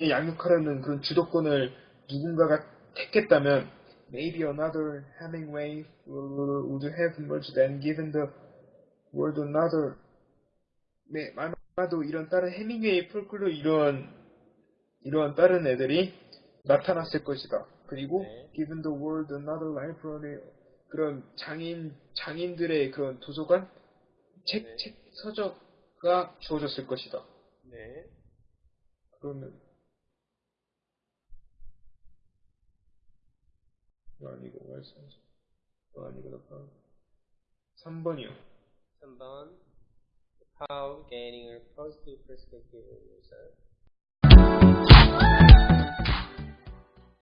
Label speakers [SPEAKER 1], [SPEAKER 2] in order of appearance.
[SPEAKER 1] 양육하려는 그런 주도권을 누군가가 택했다면 maybe another Hemingway would have emerged and given the world another 네, 아마도 이런 다른 해밍웨이 폴클로 이런 이런 다른 애들이 나타났을 것이다. 그리고
[SPEAKER 2] 네.
[SPEAKER 1] given the world another library 그런 장인 장인들의 그런 도서관 책,
[SPEAKER 2] 네.
[SPEAKER 1] 책 서적가 주어졌을 것이다.
[SPEAKER 2] 네.
[SPEAKER 1] 그러면 이거 아니고 말씀 이거 아니고 나 3번이요.
[SPEAKER 2] 3번. How gaining a positive perspective of yourself.